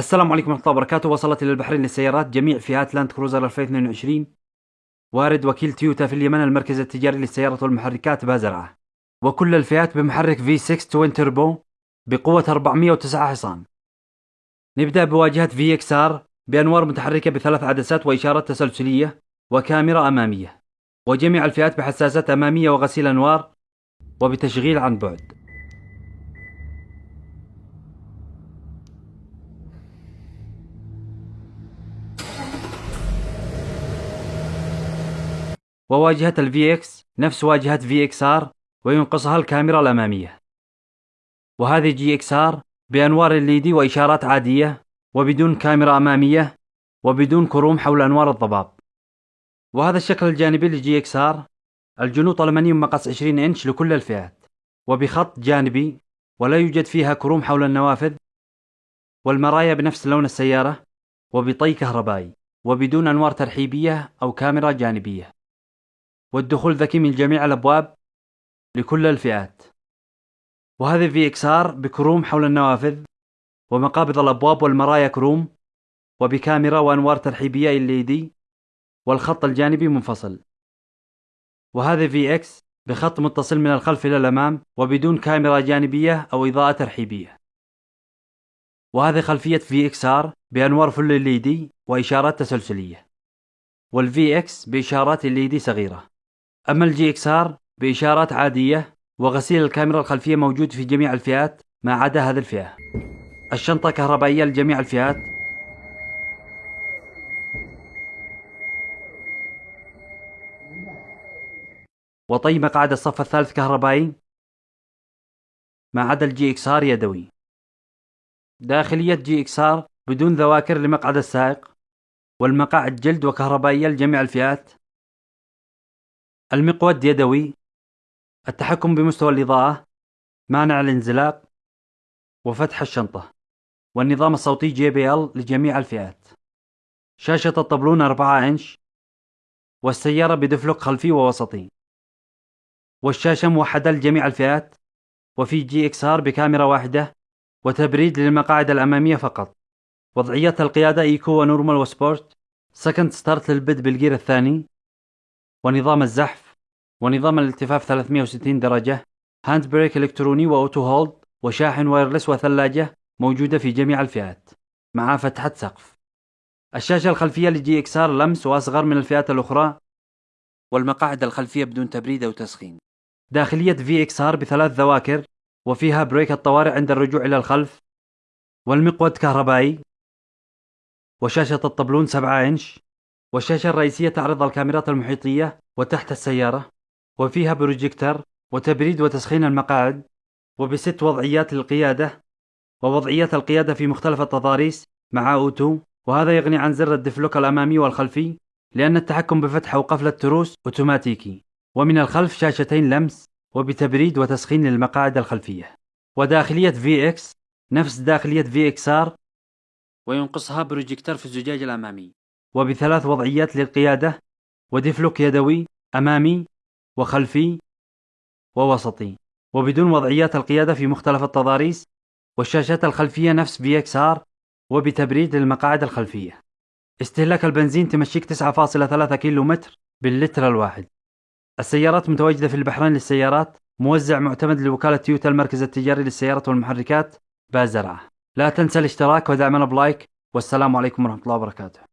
السلام عليكم ورحمة الله وبركاته. وصلت إلى البحرين للسيارات جميع فئات لاند كروزر 2022 وارد وكيل تويوتا في اليمن المركز التجاري للسيارات والمحركات بازرعة. وكل الفئات بمحرك V6 twin turbo بقوة 409 حصان. نبدأ بواجهة VXR بأنوار متحركة بثلاث عدسات وإشارات تسلسلية وكاميرا أمامية. وجميع الفئات بحساسات أمامية وغسيل أنوار وبتشغيل عن بعد. وواجهة ال VX نفس واجهة VXR وينقصها الكاميرا الأمامية. وهذه GXR بأنوار LED وإشارات عادية وبدون كاميرا أمامية وبدون كروم حول أنوار الضباب. وهذا الشكل الجانبي لل GXR الجنوط ألمنيوم مقاس 20 إنش لكل الفئات. وبخط جانبي ولا يوجد فيها كروم حول النوافذ. والمرايا بنفس لون السيارة وبطي كهربائي وبدون أنوار ترحيبية أو كاميرا جانبية. والدخول ذكي من جميع الأبواب لكل الفئات. وهذه VXR بكروم حول النوافذ ومقابض الأبواب والمرايا كروم وبكاميرا وأنوار ترحيبية LED والخط الجانبي منفصل. وهذه VX بخط متصل من الخلف إلى الأمام وبدون كاميرا جانبية أو إضاءة ترحيبية. وهذه خلفية VXR بأنوار full LED وإشارات تسلسلية. وال VX بإشارات LED صغيرة. أما ال GXR بإشارات عادية وغسيل الكاميرا الخلفية موجود في جميع الفئات ما عدا هذه الفئة. الشنطة كهربائية لجميع الفئات. وطي مقعد الصف الثالث كهربائي ما عدا ال GXR يدوي. داخلية GXR بدون ذواكر لمقعد السائق والمقاعد جلد وكهربائية لجميع الفئات. المقود يدوي التحكم بمستوى الإضاءة مانع الانزلاق وفتح الشنطة والنظام الصوتي JBL لجميع الفئات. شاشة الطبلون 4 إنش والسيارة بدفلك خلفي ووسطي. والشاشة موحدة لجميع الفئات وفي GXR بكاميرا واحدة وتبريد للمقاعد الأمامية فقط. وضعيات القيادة eco و normal و sport second start للبدء بالجير الثاني. ونظام الزحف ونظام الالتفاف 360 درجة hand brake إلكتروني و auto hold وشاحن wireless وثلاجة موجودة في جميع الفئات مع فتحة سقف. الشاشة الخلفية ل GXR لمس وأصغر من الفئات الأخرى والمقاعد الخلفية بدون تبريد أو تسخين. داخلية VXR بثلاث ذواكر وفيها brake الطوارئ عند الرجوع إلى الخلف والمقود كهربائي وشاشة الطبلون 7 إنش. والشاشة الرئيسية تعرض الكاميرات المحيطية وتحت السيارة وفيها بروجيكتر وتبريد وتسخين المقاعد وبست وضعيات للقيادة ووضعيات القيادة في مختلف التضاريس مع auto. وهذا يغني عن زر الدفلوك الأمامي والخلفي لأن التحكم بفتح أو قفل التروس أوتوماتيكي. ومن الخلف شاشتين لمس وبتبريد وتسخين للمقاعد الخلفية. وداخلية VX نفس داخلية VXR وينقصها بروجيكتر في الزجاج الأمامي. وبثلاث وضعيات للقيادة ودفلوك يدوي أمامي وخلفي ووسطي. وبدون وضعيات القيادة في مختلف التضاريس والشاشات الخلفية نفس VXR وبتبريد للمقاعد الخلفية. استهلاك البنزين تمشيك 9.3 كيلو متر باللتر الواحد. السيارات متواجدة في البحرين للسيارات موزع معتمد لوكالة تويوتا المركز التجاري للسيارات والمحركات بازرعة. لا تنسى الاشتراك ودعمنا بلايك والسلام عليكم ورحمة الله وبركاته.